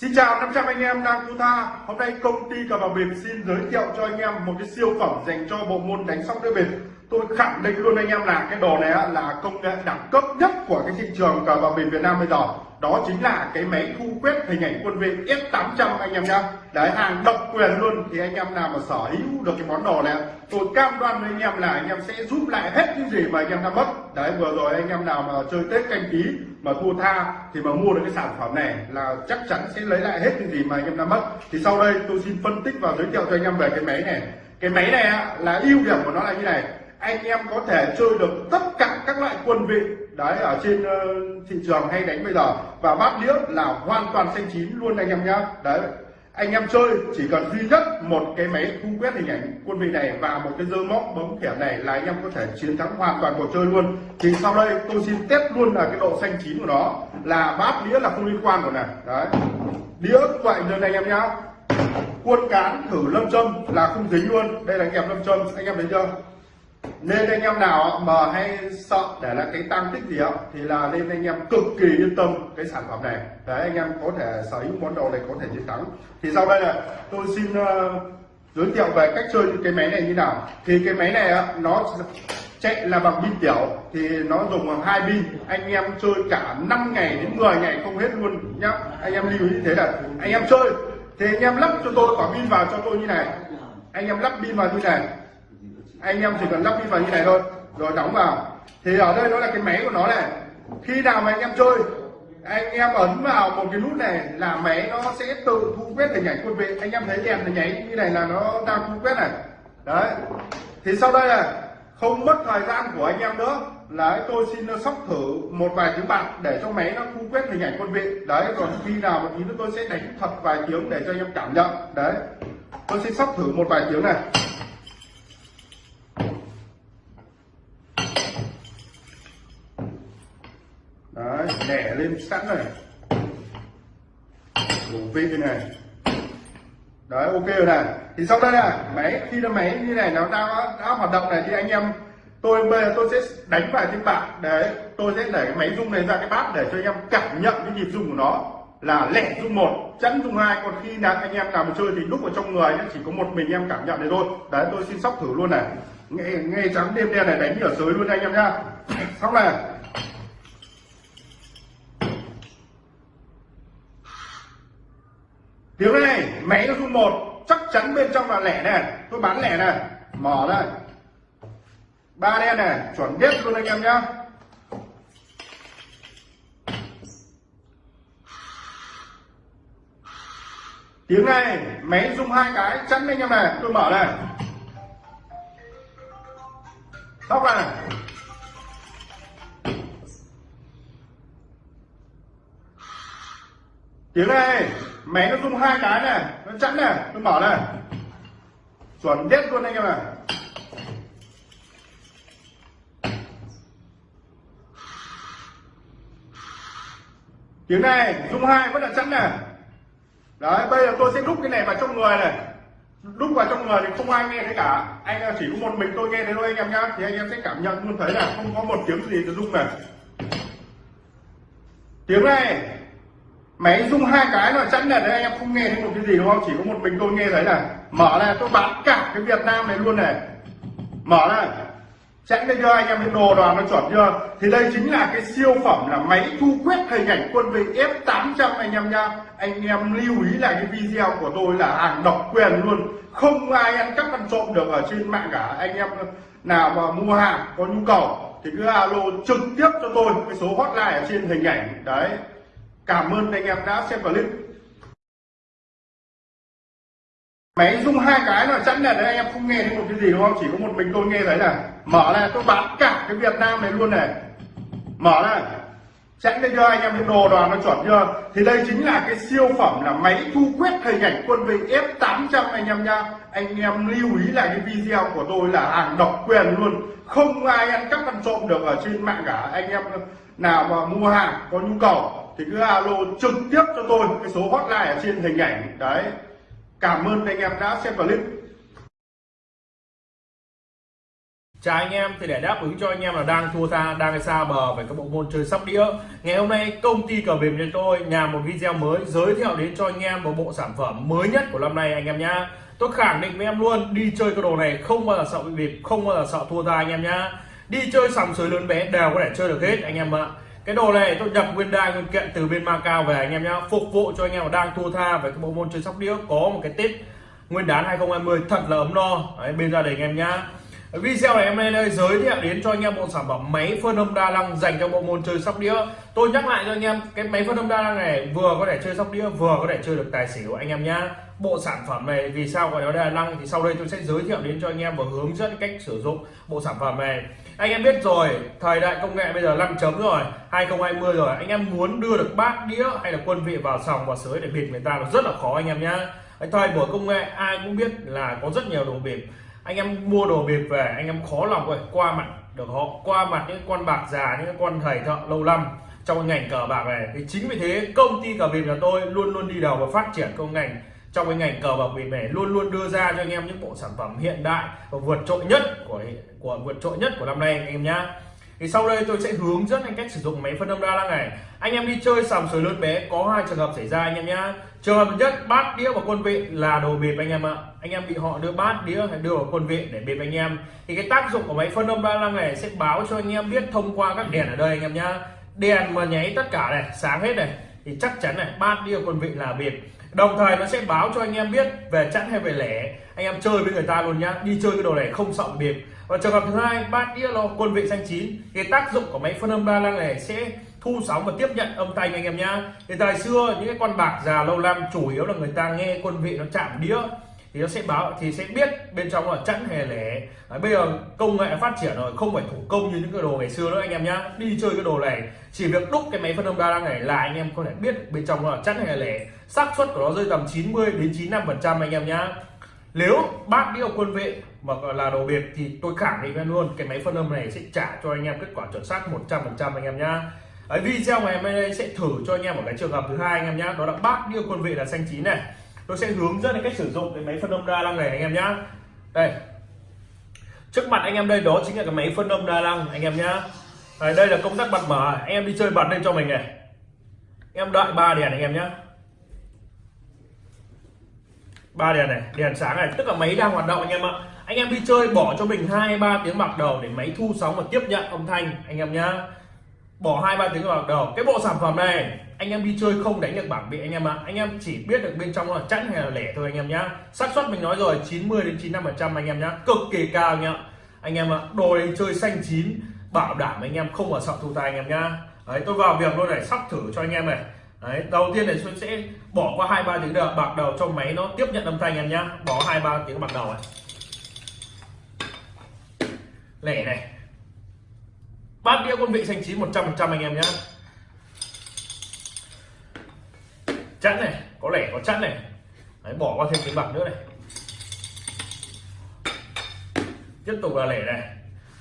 Xin chào 500 anh em đang thu tha. Hôm nay công ty cờ bạc bịp xin giới thiệu cho anh em một cái siêu phẩm dành cho bộ môn đánh sóc đĩa bịp Tôi khẳng định luôn anh em là cái đồ này là công nghệ đẳng cấp nhất của cái thị trường cờ bạc bịp Việt Nam bây giờ đó chính là cái máy thu quét hình ảnh quân vị S800 anh em nhá. Đấy, hàng độc quyền luôn. Thì anh em nào mà sở hữu được cái món đồ này, tôi cam đoan với anh em là anh em sẽ giúp lại hết những gì mà anh em đã mất. Đấy, vừa rồi anh em nào mà chơi tết canh tí mà thua tha thì mà mua được cái sản phẩm này là chắc chắn sẽ lấy lại hết những gì mà anh em đã mất. Thì sau đây tôi xin phân tích và giới thiệu cho anh em về cái máy này. Cái máy này là ưu điểm của nó là như này anh em có thể chơi được tất cả các loại quân vị. Đấy ở trên uh, thị trường hay đánh bây giờ. Và bát đĩa là hoàn toàn xanh chín luôn anh em nhá. Đấy anh em chơi chỉ cần duy nhất một cái máy thu quét hình ảnh quân vị này và một cái dơ móc bấm thẻ này là anh em có thể chiến thắng hoàn toàn cuộc chơi luôn. Thì sau đây tôi xin test luôn là cái độ xanh chín của nó. Là bát đĩa là không liên quan của này đấy. Đĩa vậy này anh em nhá. Quân cán thử lâm châm là không dính luôn. Đây là kẹp lâm châm. Anh em thấy chưa? Nên anh em nào mà hay sợ để là cái tăng tích gì đó, thì là nên anh em cực kỳ yên tâm cái sản phẩm này. Đấy anh em có thể sở hữu món đồ này có thể chiến thắng. Thì sau đây là tôi xin uh, giới thiệu về cách chơi cái máy này như nào. Thì cái máy này nó chạy là bằng pin tiểu thì nó dùng hai pin. Anh em chơi cả 5 ngày đến 10 ngày không hết luôn nhá. Anh em lưu ý như thế là anh em chơi thì anh em lắp cho tôi quả pin vào cho tôi như này. Anh em lắp pin vào như này anh em chỉ cần lắp pin vào như này thôi, rồi đóng vào. Thì ở đây nó là cái máy của nó này. Khi nào mà anh em chơi, anh em ấn vào một cái nút này là máy nó sẽ tự thu quét hình ảnh quân vị. Anh em thấy đèn nó nháy như này là nó đang thu quét này. Đấy. Thì sau đây là không mất thời gian của anh em nữa. Là tôi xin sóc thử một vài tiếng bạc để cho máy nó thu quét hình ảnh quân vị. Đấy, còn khi nào mà tí nữa tôi sẽ đánh thật vài tiếng để cho anh em cảm nhận. Đấy. Tôi xin sóc thử một vài tiếng này. Đấy đẻ lên sẵn này. Đủ vị này. Đấy ok rồi này. Thì sau đây là máy khi nó máy như này nó đã, đã hoạt động này thì anh em tôi bây giờ tôi sẽ đánh vào trên bảng. Đấy tôi sẽ để cái máy rung này ra cái bát để cho anh em cảm nhận cái nhịp rung của nó là lẻ rung một chẵn rung hai. Còn khi nào anh em làm chơi thì lúc ở trong người chỉ có một mình em cảm nhận này thôi. Đấy tôi xin sóc thử luôn này. Nghe nghe trắng đêm đen này đánh ở dưới luôn anh em nhá. Sóc này. Tiếng này, máy nó rung một, chắc chắn bên trong là lẻ này. Tôi bán lẻ này. Mở đây. Ba đen này, chuẩn biết luôn anh em nhá. Tiếng này, máy rung hai cái, chắn anh em này. Tôi mở này tóc này. Tiếng này máy nó rung hai cái này, nó chắn này tôi mở này. Chuẩn biết luôn anh em này tiếng này, rung hai vẫn là chắn này. Đấy, bây giờ tôi sẽ đúc cái này vào trong người này. Đúc vào trong người thì không ai nghe thấy cả. Anh chỉ có một mình tôi nghe thấy thôi anh em nhá. Thì anh em sẽ cảm nhận luôn thấy là không có một tiếng gì từ rung này. Tiếng này máy rung hai cái rồi chắn là đấy, anh em không nghe thấy một cái gì đúng không? Chỉ có một mình tôi nghe thấy là mở này tôi bán cả cái việt nam này luôn này. Mở này chẵn đây cho anh em cái đồ đoàn nó chuẩn chưa? Thì đây chính là cái siêu phẩm là máy thu quét hình ảnh quân vị F800 anh em nha. Anh em lưu ý là cái video của tôi là hàng độc quyền luôn. Không ai ăn cắp ăn trộm được ở trên mạng cả. Anh em nào mà mua hàng có nhu cầu thì cứ alo trực tiếp cho tôi cái số hotline ở trên hình ảnh. Đấy cảm ơn anh em đã xem clip. Máy rung hai cái là chắc là đấy, anh em không nghe thấy một cái gì đúng không? Chỉ có một mình tôi nghe thấy là mở này tôi bán cả cái việt nam này luôn này. Mở này chẵn đây cho anh em cái đồ đoàn nó chuẩn chưa? Thì đây chính là cái siêu phẩm là máy thu quét hình ảnh quân vị F800 anh em nha anh em lưu ý là cái video của tôi là hàng độc quyền luôn. Không ai ăn cắp ăn trộm được ở trên mạng cả. Anh em nào mà mua hàng có nhu cầu thì cứ alo trực tiếp cho tôi cái số hotline ở trên hình ảnh. Đấy. Cảm ơn anh em đã xem clip. Chào anh em, thì để đáp ứng cho anh em là đang thua tha, đang xa bờ về các bộ môn chơi sóc đĩa. Ngày hôm nay, công ty cờ bịp cho tôi làm một video mới giới thiệu đến cho anh em một bộ sản phẩm mới nhất của năm nay anh em nhá. Tôi khẳng định với em luôn, đi chơi cái đồ này không bao giờ sợ bị bịp, không bao giờ sợ thua tha anh em nhá. Đi chơi sòng sới lớn bé đều có thể chơi được hết, anh em ạ cái đồ này tôi nhập nguyên đai nguyên kiện từ bên Macau về anh em nhá. Phục vụ cho anh em đang thua tha về cái bộ môn chơi sóc đĩa có một cái tết nguyên đán 2020 thật là ấm no. Đấy, bên gia đình anh em nhá. Video này em nay đây giới thiệu đến cho anh em bộ sản phẩm máy phân âm đa năng dành cho bộ môn chơi sóc đĩa. Tôi nhắc lại cho anh em cái máy phân âm đa năng này vừa có thể chơi sóc đĩa vừa có thể chơi được tài xỉu anh em nhá. Bộ sản phẩm này vì sao gọi nó đa năng thì sau đây tôi sẽ giới thiệu đến cho anh em và hướng dẫn cách sử dụng bộ sản phẩm này anh em biết rồi, thời đại công nghệ bây giờ 5 chấm rồi 2020 rồi. Anh em muốn đưa được bát đĩa hay là quân vị vào sòng, vào sới để bịp người ta là rất là khó anh em nhá. Thời buổi công nghệ, ai cũng biết là có rất nhiều đồ bịp. Anh em mua đồ bịp về, anh em khó lòng rồi qua mặt được họ, qua mặt những con bạc già, những con thầy thợ lâu năm trong ngành cờ bạc này. Thì chính vì thế, công ty cờ bịp nhà tôi luôn luôn đi đầu và phát triển công ngành trong cái ngành cờ bạc bịp này luôn luôn đưa ra cho anh em những bộ sản phẩm hiện đại và vượt trội nhất của của vượt trội nhất của năm nay anh em nhá. Thì sau đây tôi sẽ hướng dẫn anh cách sử dụng máy phân âm đa năng này. Anh em đi chơi sòng sới lớn bé, có hai trường hợp xảy ra anh em nhá. Trường hợp nhất, bát đĩa và quân vị là đồ bịp anh em ạ. Anh em bị họ đưa bát đĩa hay đưa vào quân vị để bịp anh em. Thì cái tác dụng của máy phân âm đa năng này sẽ báo cho anh em biết thông qua các đèn ở đây anh em nhá. Đèn mà nháy tất cả này, sáng hết này, thì chắc chắn này, bát đĩa quân vị là bịp đồng thời nó sẽ báo cho anh em biết về chẵn hay về lẻ. Anh em chơi với người ta luôn nhá. Đi chơi cái đồ này không sợ bịp. Và trường hợp thứ hai, bát đĩa lo quân vị xanh chín. Cái tác dụng của máy phân âm ba năng này sẽ thu sóng và tiếp nhận âm thanh anh em nhá. Thì thời xưa, những cái con bạc già lâu năm chủ yếu là người ta nghe quân vị nó chạm đĩa thì nó sẽ báo thì sẽ biết bên trong là chẵn hay lẻ. Đấy, bây giờ công nghệ phát triển rồi không phải thủ công như những cái đồ ngày xưa nữa anh em nhá. Đi chơi cái đồ này chỉ việc đúc cái máy phân âm đa năng này là anh em có thể biết bên trong là chẵn hay lẻ. Xác suất của nó rơi tầm 90 đến 95 phần trăm anh em nhá. Nếu bác đi quân vệ mà là đồ biệt thì tôi khẳng định luôn cái máy phân âm này sẽ trả cho anh em kết quả chuẩn xác 100 phần trăm anh em nhá. Ở video ngày hôm nay sẽ thử cho anh em một cái trường hợp thứ hai anh em nhá. Đó là bác điêu quân vị là xanh chín này tôi sẽ hướng dẫn cách sử dụng cái máy phân âm đa năng này anh em nhá. Đây. Trước mặt anh em đây đó chính là cái máy phân âm đa năng anh em nhá. Đây, đây là công tắc bật mở. Anh em đi chơi bật lên cho mình này. Em đợi ba đèn anh em nhá. Ba đèn này đèn sáng này. Tức là máy đang hoạt động anh em ạ. Anh em đi chơi bỏ cho mình hai ba tiếng bạc đầu để máy thu sóng và tiếp nhận âm thanh anh em nhá bỏ hai ba tiếng bạc đầu. Cái bộ sản phẩm này anh em đi chơi không đánh được bảng bị anh em ạ. Anh em chỉ biết được bên trong là chẵn hay là lẻ thôi anh em nhá. Xác suất mình nói rồi 90 đến 95 phần trăm anh em nhá. Cực kỳ cao nhá anh em ạ đồ đi chơi xanh chín bảo đảm anh em không ở sợ thu tay anh em nhá. Đấy tôi vào việc luôn này sắp thử cho anh em này. Đấy, đầu tiên này tôi sẽ bỏ qua hai ba tiếng đầu bạc đầu cho máy nó tiếp nhận âm thanh em nhá. Bỏ hai ba tiếng bạc đầu này. Lẻ này bát đĩa quân vị xanh chín 100 phần trăm anh em nhé chẵn này có lẻ có chẵn này. Đấy, bỏ qua thêm cái bạc nữa này. Tiếp tục là lẻ này.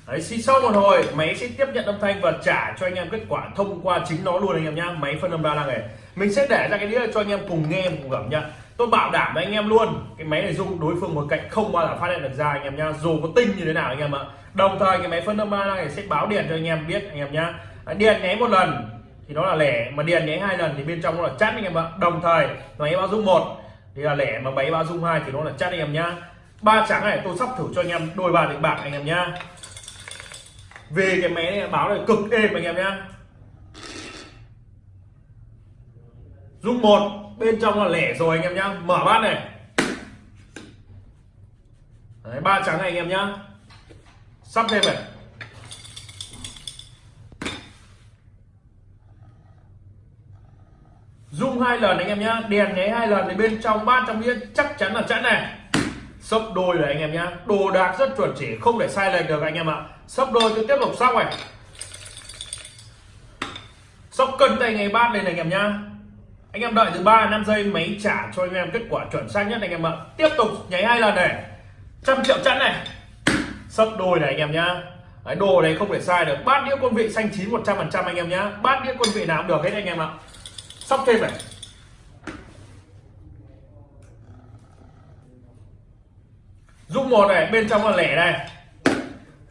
Đấy, sau một hồi máy sẽ tiếp nhận âm thanh và trả cho anh em kết quả thông qua chính nó luôn anh em nhá. Máy phân âm đa năng này mình sẽ để ra cái đĩa cho anh em cùng nghe cùng cảm nhận tôi bảo đảm với anh em luôn, cái máy này dùng đối phương một cạnh không bao giờ phát hiện được ra anh em nhá. Dù có tinh như thế nào anh em ạ. Đồng thời cái máy phân âm ba này sẽ báo điện cho anh em biết anh em nhá. À, điện nháy một lần, thì nó là lẻ, mà điện nháy hai lần thì bên trong nó là chắt anh em ạ. Đồng thời, máy báo dung một, thì là lẻ, mà máy báo dung hai thì nó là chắt anh em nhá. Ba trắng này tôi sắp thử cho anh em, đôi ba đánh bạc anh em nhá. Về cái máy này báo này cực êm anh em nhá. Dung một bên trong là lẻ rồi anh em nhá. Mở bát này. Đấy, ba trắng này anh em nhá. Sắp thêm này. Dung hai lần anh em nhá. Đèn nháy hai lần thì bên trong bát trong đĩa chắc chắn là chẵn này. Sấp đôi rồi anh em nhá. Đồ đạc rất chuẩn chỉ không để sai lệch được anh em ạ. Sấp đôi tôi tiếp tục sóc này. Sóc cân tay ngày bát lên này anh em nhá anh em đợi từ 3 năm giây máy trả cho anh em kết quả chuẩn xác nhất anh em ạ. Tiếp tục nháy hai lần này. Trăm triệu chẵn này. Sấp đôi này anh em nhá. Đấy, đồ này không thể sai được. Bát đĩa quân vị xanh chín 100 phần trăm anh em nhá. Bát đĩa quân vị nào cũng được hết anh em ạ. Sóc thêm này. Dung một này bên trong là lẻ này.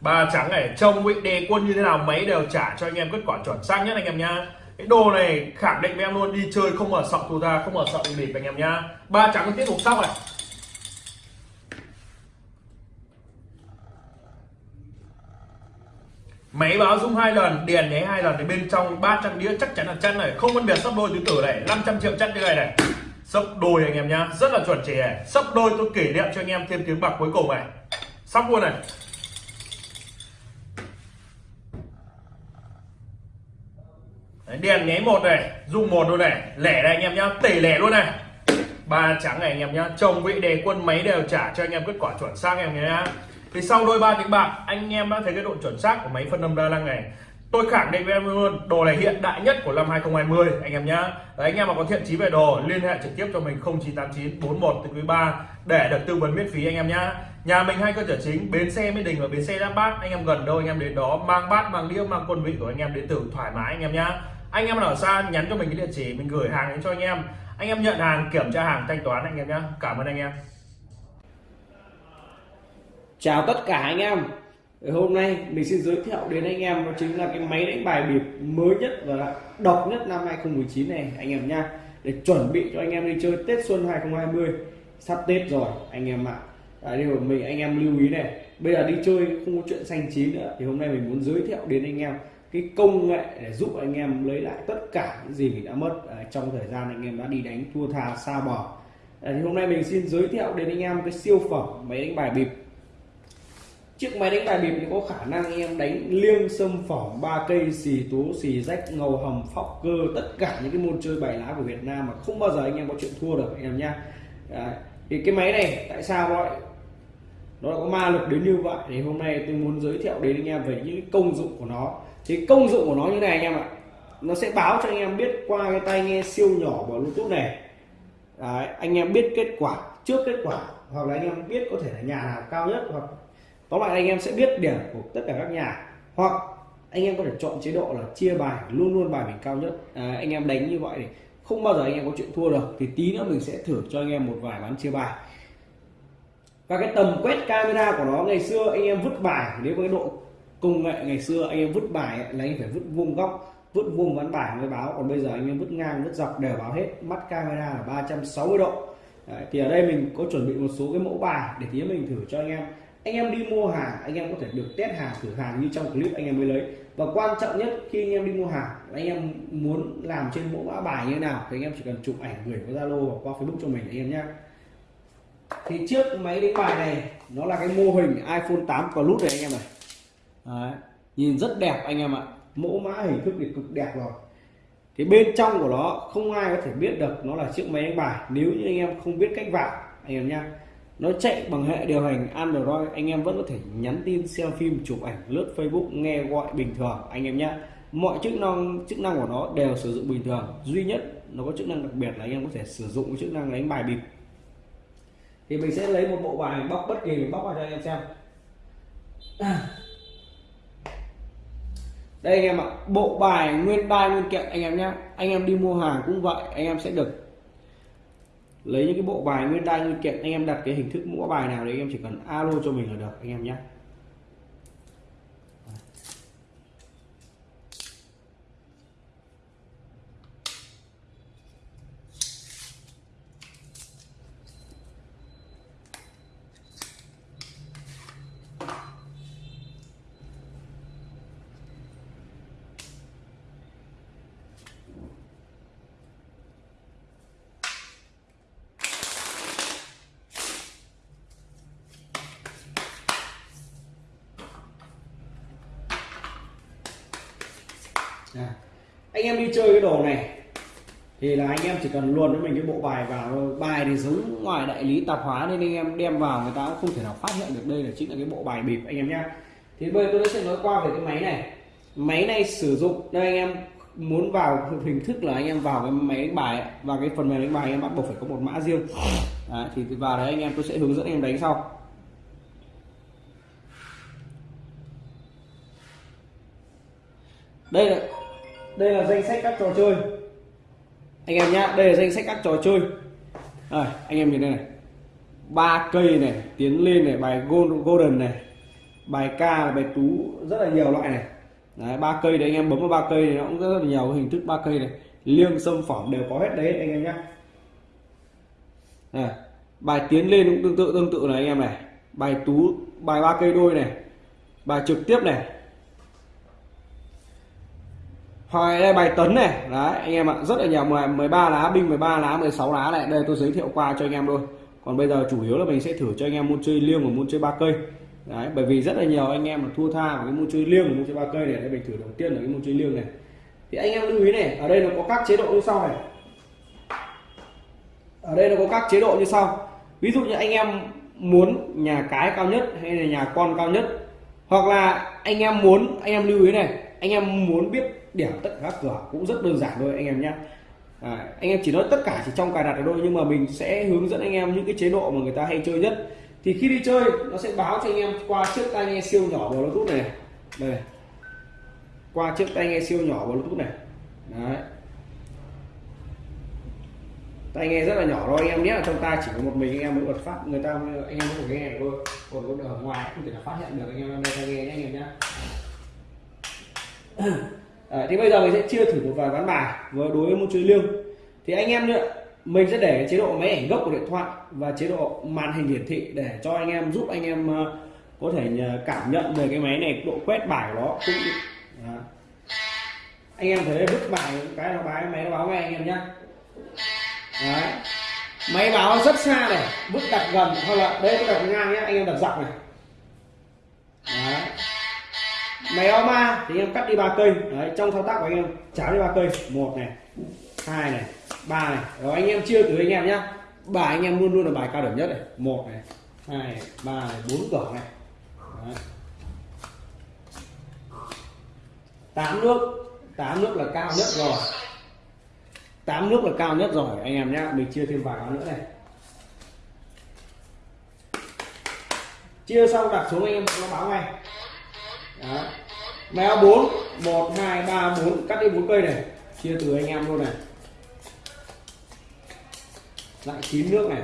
Ba trắng này trông vị đề quân như thế nào mấy đều trả cho anh em kết quả chuẩn xác nhất anh em nhá cái đồ này khẳng định với em luôn, đi chơi không mở sọc thua ra không mở sọc bị bịp anh em nhá. Ba trắng tiếp tục sóc này. Máy báo rung hai lần điền nháy hai lần, thì bên trong 300 đĩa chắc chắn là chân này. Không phân biệt sấp đôi tứ tử này 500 triệu chân như này này. Sấp đôi anh em nhá, rất là chuẩn chỉ này sấp đôi tôi kỷ niệm cho anh em thêm tiếng bạc cuối cùng này. Sóc luôn này. Đèn nháy một này dung một luôn này lẻ này anh em nhá tỷ lẻ luôn này ba trắng này anh em nhá chồng vị đề quân máy đều trả cho anh em kết quả chuẩn xác anh em nhá thì sau đôi ba tiếng bạc anh em đã thấy cái độ chuẩn xác của máy phân âm đa năng này tôi khẳng định với em luôn đồ này hiện đại nhất của năm 2020 anh em nhá Đấy, anh em mà có thiện chí về đồ liên hệ trực tiếp cho mình 0989 41 quý 3 để được tư vấn miễn phí anh em nhá nhà mình hai cơ sở chính bến xe Mỹ Đình và bến xe Giáp Bát anh em gần đâu anh em đến đó mang bát mang đĩa mang quân vị của anh em đến từ thoải mái anh em nhá anh em ở xa nhắn cho mình cái địa chỉ, mình gửi hàng đến cho anh em. Anh em nhận hàng, kiểm tra hàng, thanh toán anh em nhé cảm ơn anh em. Chào tất cả anh em. Hôm nay mình xin giới thiệu đến anh em đó chính là cái máy đánh bài bịp mới nhất và độc nhất năm 2019 này, anh em nha để chuẩn bị cho anh em đi chơi Tết Xuân 2020 sắp Tết rồi, anh em ạ. À. điều mình, anh em lưu ý này. Bây giờ đi chơi không có chuyện xanh chín nữa. Thì hôm nay mình muốn giới thiệu đến anh em cái công nghệ để giúp anh em lấy lại tất cả những gì mình đã mất à, trong thời gian anh em đã đi đánh thua tha xa bò. À, thì hôm nay mình xin giới thiệu đến anh em cái siêu phẩm máy đánh bài bịp. Chiếc máy đánh bài bịp thì có khả năng anh em đánh liêng sâm phỏng ba cây xì tố xì rách ngầu hầm phóc cơ tất cả những cái môn chơi bài lá của Việt Nam mà không bao giờ anh em có chuyện thua được anh em nhá. À, thì cái máy này tại sao vậy? Nó có ma lực đến như vậy thì hôm nay tôi muốn giới thiệu đến anh em về những công dụng của nó thì công dụng của nó như này anh em ạ nó sẽ báo cho anh em biết qua cái tai nghe siêu nhỏ của bluetooth này Đấy, anh em biết kết quả trước kết quả hoặc là anh em biết có thể là nhà nào cao nhất hoặc tóm lại anh em sẽ biết điểm của tất cả các nhà hoặc anh em có thể chọn chế độ là chia bài luôn luôn bài mình cao nhất à, anh em đánh như vậy thì không bao giờ anh em có chuyện thua được thì tí nữa mình sẽ thử cho anh em một vài ván chia bài và cái tầm quét camera của nó ngày xưa anh em vứt bài nếu có cái độ công nghệ ngày xưa anh em vứt bài là anh phải vứt vuông góc vứt vuông ván bài mới báo. Còn bây giờ anh em vứt ngang vứt dọc đều báo hết. Mắt camera là 360 độ. Đấy, thì ở đây mình có chuẩn bị một số cái mẫu bài để tí mình thử cho anh em. Anh em đi mua hàng anh em có thể được test hàng thử hàng như trong clip anh em mới lấy. Và quan trọng nhất khi anh em đi mua hàng anh em muốn làm trên mẫu mã bài như thế nào thì anh em chỉ cần chụp ảnh gửi qua zalo hoặc qua facebook cho mình anh em nhé thì trước máy đánh bài này nó là cái mô hình iphone 8 plus này anh em này. Đấy. nhìn rất đẹp anh em ạ. Mẫu mã hình thức thì cực đẹp rồi. Thì bên trong của nó, không ai có thể biết được nó là chiếc máy đánh bài. Nếu như anh em không biết cách vào, anh em nhá. Nó chạy bằng hệ điều hành Android, anh em vẫn có thể nhắn tin, xem phim, chụp ảnh, lướt Facebook, nghe gọi bình thường, anh em nhé mọi chức năng chức năng của nó đều sử dụng bình thường. Duy nhất nó có chức năng đặc biệt là anh em có thể sử dụng chức năng đánh bài bịp. Thì mình sẽ lấy một bộ bài bóc bất kỳ, mình bóc vào cho anh em xem đây anh em ạ, bộ bài nguyên đai nguyên kiện anh em nhé. Anh em đi mua hàng cũng vậy, anh em sẽ được lấy những cái bộ bài nguyên đai nguyên kiện, anh em đặt cái hình thức mua bài nào đấy, anh em chỉ cần alo cho mình là được, anh em nhé à. anh em đi chơi cái đồ này thì là anh em chỉ cần luồn với mình cái bộ bài vào bài thì giống ngoài đại lý tạp hóa nên anh em đem vào người ta cũng không thể nào phát hiện được đây là chính là cái bộ bài bịp anh em nhá. Thì bây giờ tôi sẽ nói qua về cái máy này. Máy này sử dụng đây anh em muốn vào hình thức là anh em vào cái máy đánh bài và cái phần mềm đánh bài anh em bắt buộc phải có một mã riêng. Đấy, thì vào đấy anh em tôi sẽ hướng dẫn anh em đánh sau. Đây là đây là danh sách các trò chơi anh em nhá đây là danh sách các trò chơi. Rồi anh em nhìn đây này. Ba cây này tiến lên này bài gold golden này. Bài ca là bài tú rất là nhiều loại này. Đấy, ba cây đấy anh em bấm vào ba cây này nó cũng rất là nhiều hình thức ba cây này. Liêng sâm phỏng đều có hết đấy anh em nhé à, bài tiến lên cũng tương tự tương tự này anh em này. Bài tú bài ba cây đôi này. Bài trực tiếp này hoài đây, bài tấn này. Đấy, anh em ạ, rất là nhiều. 13 lá, binh 13 lá 16 lá này. Đây tôi giới thiệu qua cho anh em thôi còn bây giờ chủ yếu là mình sẽ thử cho anh em môn chơi liêng và môn chơi ba cây. Đấy, bởi vì rất là nhiều anh em mà thua tha vào cái môn chơi liêng và môn chơi ba cây này đây mình thử đầu tiên là cái môn chơi liêng này. Thì anh em lưu ý này, ở đây nó có các chế độ như sau này. Ở đây nó có các chế độ như sau. Ví dụ như anh em muốn nhà cái cao nhất hay là nhà con cao nhất. Hoặc là anh em muốn, anh em lưu ý này, anh em muốn biết điểm tất cả các cửa cũng rất đơn giản thôi anh em nhé. À, anh em chỉ nói tất cả chỉ trong cài đặt ở thôi nhưng mà mình sẽ hướng dẫn anh em những cái chế độ mà người ta hay chơi nhất. Thì khi đi chơi nó sẽ báo cho anh em qua chiếc tai nghe siêu nhỏ bluetooth này. Đây qua chiếc tai nghe siêu nhỏ bluetooth này. Đấy. Tai nghe rất là nhỏ thôi anh em nhé. Trong tai chỉ có một mình anh em mới bật phát. Người ta anh em mới được nghe được thôi. Còn ở ngoài không thể là phát hiện được anh em đây tai nghe nhé anh em nhé à, thì bây giờ mình sẽ chia thử một vài ván bài với đối với môn chơi liêng. Thì anh em nữa mình sẽ để chế độ máy ảnh gốc của điện thoại và chế độ màn hình hiển thị để cho anh em giúp anh em ờ, có thể cảm nhận về cái máy này độ quét bài của nó cũng anh em thấy vứt bài cái nó báo máy nó báo ngay anh em nhé Đấy. máy báo rất xa này vứt đặt gần hoặc là đây tôi đặt ngang nhé anh em đặt dọc này. Đấy máy o ma thì anh em cắt đi ba cây. Đấy trong thao tác của anh em cháo đi ba cây. Một này hai này ba này. Rồi anh em chia từ anh em nhá. Bài anh em luôn luôn là bài cao điểm nhất này. Một này hai này, ba này bốn cửa này. Đấy. tám nước. Tám nước là cao nhất rồi. Tám nước là cao nhất rồi anh em nhá. Mình chia thêm vài cái nữa này. Chia xong đặt xuống anh em nó báo ngay đó. méo 4 1 2 3 4 cắt đi 4 cây này. Chia từ anh em luôn này. Lại chín nước này.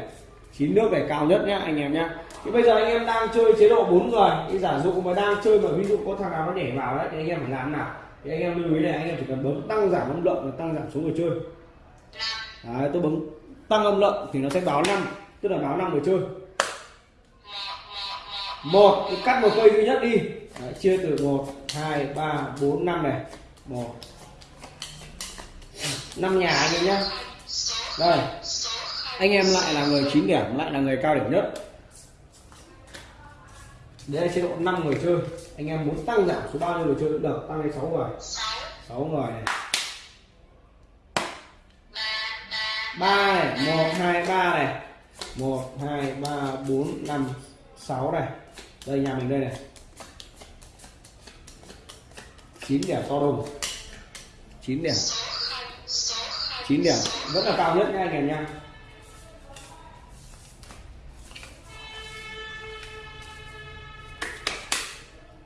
Chín nước này cao nhất nhá anh em nhá. Thì bây giờ anh em đang chơi chế độ 4 người. Thì giả dụ mà đang chơi mà ví dụ có thằng nào nó nhảy vào đấy thì anh em phải làm nào? Thì anh em lưu ý này anh em chỉ cần bấm tăng giảm âm lượng và tăng giảm số người chơi. Đấy, tôi bấm tăng âm lượng thì nó sẽ báo 5, tức là báo 5 người chơi một thì cắt một cây duy nhất đi. Đấy, chia từ 1 2 3 4 5 này. 1 năm nhà anh em nhé đây. Anh em lại là người 9 điểm lại là người cao điểm nhất. Đây là chế độ 5 người chơi. Anh em muốn tăng giảm số bao nhiêu người chơi cũng được. Tăng lên 6 người. 6 người này. 3 này 1 2 3 này. 1 2 3 4 5 6 này đây nhà mình đây này. 9 điểm to đùng. 9 điểm. 9 điểm. Rất là cao nhất nha anh em nha.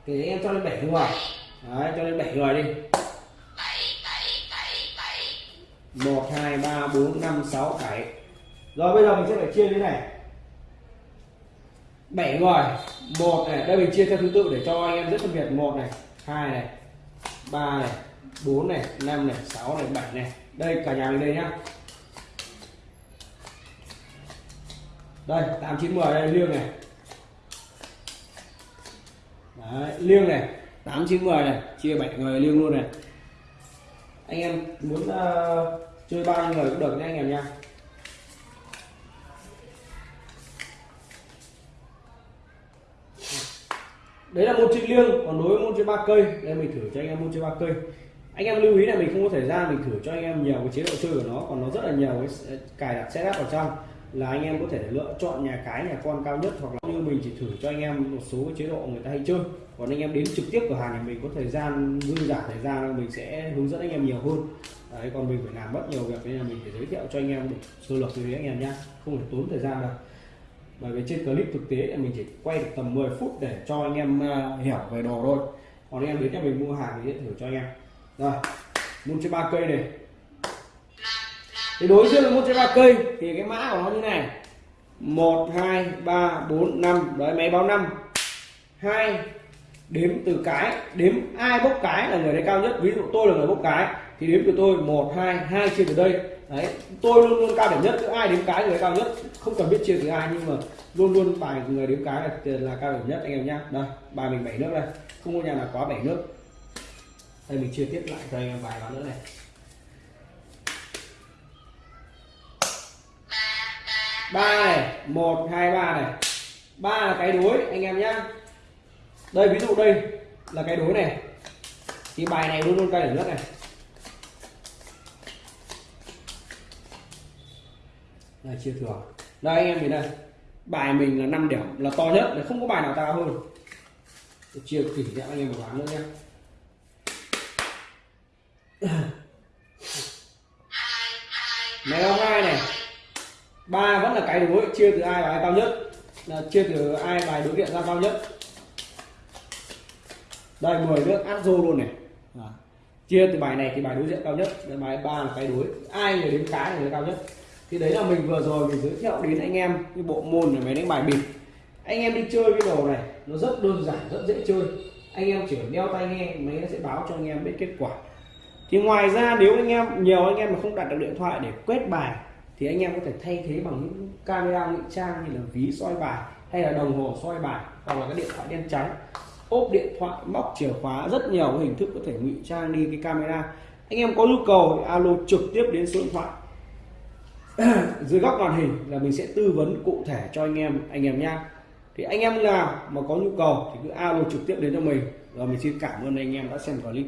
Thì em cho lên 7 người. Đấy cho lên 7 người đi. 1 2 3 4 5 6 7 rồi bây giờ mình sẽ phải chia như thế này. 7 người một này đây mình chia theo thứ tự để cho anh em rất phân biệt. Một này hai này ba này bốn này năm này sáu này bảy này. Đây cả nhà mình đây nhá. Đây tám chín mười đây liêng này. Đấy, liêng này tám chín mười này chia bảy người liêng luôn này. Anh em muốn uh, chơi ba người cũng được nha anh em nha đấy là môn chơi liêng, còn đối với môn chơi ba cây đây mình thử cho anh em môn chơi ba cây. Anh em lưu ý là mình không có thời gian, mình thử cho anh em nhiều cái chế độ chơi của nó, còn nó rất là nhiều cái cài đặt setup vào trong, là anh em có thể lựa chọn nhà cái, nhà con cao nhất, hoặc là như mình chỉ thử cho anh em một số cái chế độ người ta hay chơi. Còn anh em đến trực tiếp cửa hàng thì mình có thời gian, dư giả thời gian, mình sẽ hướng dẫn anh em nhiều hơn. Đấy, còn mình phải làm rất nhiều việc, nên là mình phải giới thiệu cho anh em được sơ lược như thế anh em nhá. Không phải tốn thời gian đâu bởi vì trên clip thực tế là mình chỉ quay được tầm 10 phút để cho anh em uh, hiểu về đồ thôi. Còn anh em đến nhà mình mua hàng thì sẽ thử cho anh em. Rồi môn chơi ba cây này. Thì đối với môn chơi ba cây thì cái mã của nó như này. Một hai ba bốn năm. Đấy máy báo năm. Hai đếm từ cái. Đếm ai bốc cái là người đấy cao nhất. Ví dụ tôi là người bốc cái thì đếm từ tôi một hai hai chia từ đây đấy tôi luôn luôn cao điểm nhất cứ ai đếm cái người cao nhất. Không cần biết chia từ ai nhưng mà luôn luôn bài người đếm cái là, là cao điểm nhất anh em nhá. Đây bài mình bảy nước đây. Không có nhà nào quá bảy nước. Đây mình chia tiếp lại cho anh em vài ván nữa này. Ba này một hai ba này. Ba là cái đối anh em nhá. Đây ví dụ đây là cái đối này. Thì bài này luôn luôn cao điểm nhất này. Là chia thừa. Đây anh em nhìn đây. Bài mình là 5 điểm là to nhất là không có bài nào cao hơn. Tôi chia tỉ cho anh em một ván nữa nhé. Mèo hai này? Ba vẫn là cái đối chia từ ai bài cao nhất? Là chia từ ai bài đối diện ra cao nhất? Đây 10 nước áp rô luôn này. À. chia từ bài này thì bài đối diện cao nhất Đây, bài ba là cái đối. Ai người đến cái là người cao nhất? Thì đấy là mình vừa rồi mình giới thiệu đến anh em cái bộ môn này máy đánh bài bịp. Anh em đi chơi cái đồ này, nó rất đơn giản, rất dễ chơi. Anh em chỉ đeo tai nghe, máy nó sẽ báo cho anh em biết kết quả. Thì ngoài ra, nếu anh em, nhiều anh em mà không đặt được điện thoại để quét bài, thì anh em có thể thay thế bằng những camera ngụy trang như là ví soi bài hay là đồng hồ soi bài hoặc là cái điện thoại đen trắng. Ốp điện thoại, móc chìa khóa, rất nhiều hình thức có thể ngụy trang đi cái camera. Anh em có nhu cầu thì alo trực tiếp đến số điện thoại. dưới góc màn hình là mình sẽ tư vấn cụ thể cho anh em anh em nha thì anh em nào mà có nhu cầu thì cứ alo trực tiếp đến cho mình. Rồi mình xin cảm ơn anh em đã xem clip.